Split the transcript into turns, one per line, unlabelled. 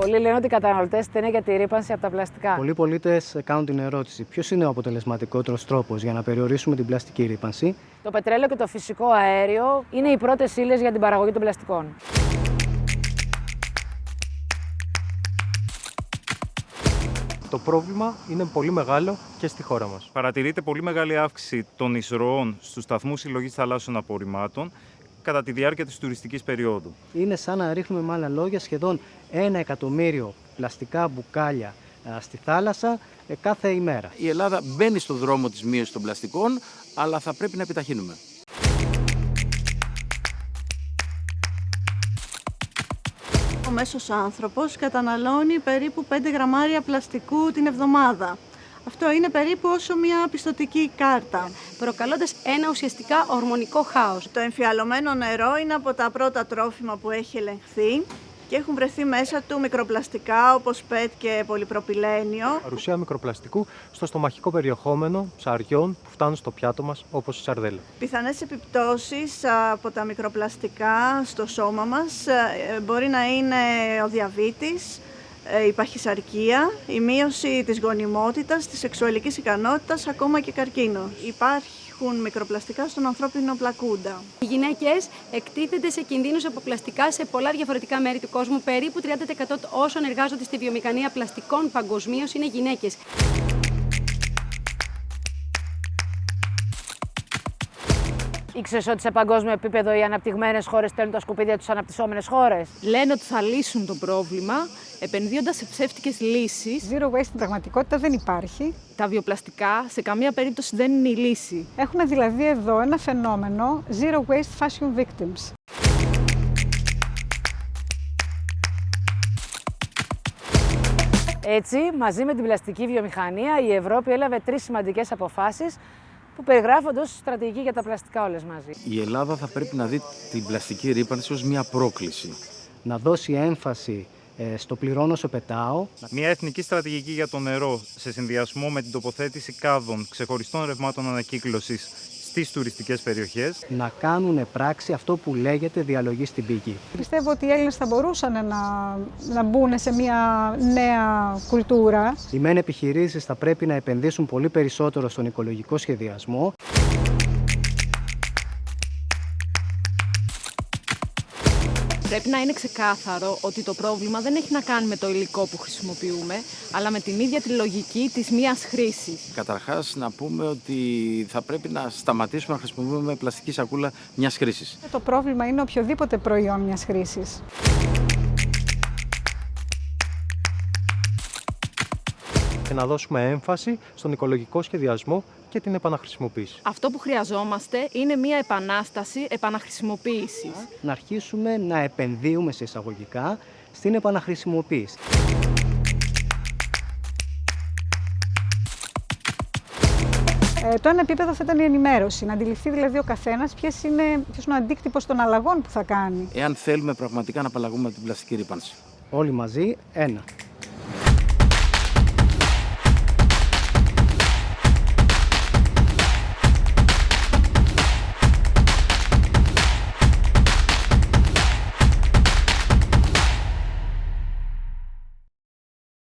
Πολλοί λένε ότι οι καταναλωτές στενέ για τη ρήπανση από τα πλαστικά.
Πολλοί πολίτες κάνουν την ερώτηση: Ποιος είναι ο αποτελεσματικότερος τρόπος για να περιορίσουμε την πλαστική ρήπανση;
Το πετρέλαιο και το φυσικό αέριο είναι οι πρώτες ύλες για την παραγωγή των πλαστικών.
Το πρόβλημα είναι πολύ μεγάλο και στη χώρα μας.
Παρατηρείται πολύ μεγάλη αύξηση των εισρωών στους σταθμούς συλλογής θαλάσσιων απορριμμάτων κατά τη διάρκεια της τουριστικής περίοδου.
Είναι σαν να ρίχνουμε με άλλα λόγια σχεδόν ένα εκατομμύριο πλαστικά μπουκάλια στη θάλασσα ε, κάθε ημέρα.
Η Ελλάδα μπαίνει στο δρόμο της μείωσης των πλαστικών, αλλά θα πρέπει να επιταχύνουμε.
Ο μέσος άνθρωπος καταναλώνει περίπου 5 γραμμάρια πλαστικού την εβδομάδα. Αυτό είναι περίπου όσο μια πιστοτική κάρτα.
Προκαλώντας ένα ουσιαστικά ορμονικό χάος.
Το εμφιαλωμένο νερό είναι από τα πρώτα τρόφιμα που έχει ελεγχθεί και έχουν βρεθεί μέσα του μικροπλαστικά όπως ΠΕΤ και πολυπροπυλένιο.
Παρουσία μικροπλαστικού στο στομαχικό περιεχόμενο ψαριών που φτάνουν στο πιάτο μας όπως η σαρδέλα.
Πιθανές επιπτώσεις από τα μικροπλαστικά στο σώμα μας ε, μπορεί να είναι ο διαβήτης, ε, η παχυσαρκία, η μείωση της γονιμότητας, της σεξουαλικής ικανότητας, ακόμα και καρκίνο. Υπάρχουν μικροπλαστικά στον ανθρώπινο πλακούντα.
Οι γυναίκες εκτίθενται σε κινδύνους από πλαστικά σε πολλά διαφορετικά μέρη του κόσμου. Περίπου 30% όσων εργάζονται στη βιομηχανία πλαστικών παγκοσμίως είναι γυναίκες.
Ήξερες ότι σε παγκόσμιο επίπεδο οι αναπτυγμένες χώρες στέλνουν τα σκουπίδια τους αναπτυσσόμενες χώρες;
Λένε ότι θα λύσουν το πρόβλημα επενδύοντας σε ψεύτικες λύσεις.
Zero waste στην πραγματικότητα δεν υπάρχει.
Τα βιοπλαστικά σε καμία περίπτωση δεν είναι η λύση.
Έχουμε δηλαδή εδώ ένα φαινόμενο zero waste fashion victims.
Έτσι, μαζί με την πλαστική βιομηχανία, η Ευρώπη έλαβε τρεις σημαντικές αποφάσεις που περιγράφονται ως στρατηγική για τα πλαστικά όλες μαζί.
Η Ελλάδα θα πρέπει να δει την πλαστική ρήπανση ως μια πρόκληση.
Να δώσει έμφαση ε, στο πληρώνω όσο πετάω.
Μια εθνική στρατηγική για το νερό σε συνδυασμό με την τοποθέτηση κάδων ξεχωριστών ρευμάτων ανακύκλωσης στις τουριστικές περιοχές.
Να κάνουν πράξη αυτό που λέγεται διαλογή στην πηγή.
Πιστεύω ότι οι Έλληνες θα μπορούσαν να, να μπουν σε μια νέα κουλτούρα.
Οι μεν επιχειρήσεις θα πρέπει να επενδύσουν πολύ περισσότερο στον οικολογικό σχεδιασμό.
Πρέπει να είναι ξεκάθαρο ότι το πρόβλημα δεν έχει να κάνει με το υλικό που χρησιμοποιούμε, αλλά με την ίδια τη λογική της μίας χρήσης.
Καταρχάς να πούμε ότι θα πρέπει να σταματήσουμε να χρησιμοποιούμε πλαστική σακούλα μιας χρήσης.
Το πρόβλημα είναι οποιοδήποτε προϊόν μιας χρήσης.
Και να δώσουμε έμφαση στον οικολογικό σχεδιασμό και την επαναχρησιμοποίηση.
Αυτό που χρειαζόμαστε είναι μια επανάσταση επαναχρησιμοποίησης.
Να αρχίσουμε να επενδύουμε σε εισαγωγικά στην επαναχρησιμοποίηση.
Ε, το ένα επίπεδο θα ήταν η ενημέρωση, να αντιληφθεί δηλαδή ο καθένας ποιο είναι, ποιος είναι ο αντίκτυπος των αλλαγών που θα κάνει.
Εάν θέλουμε πραγματικά να απαλλαγούμε από την πλαστική ρήπανση.
Όλοι μαζί, ένα.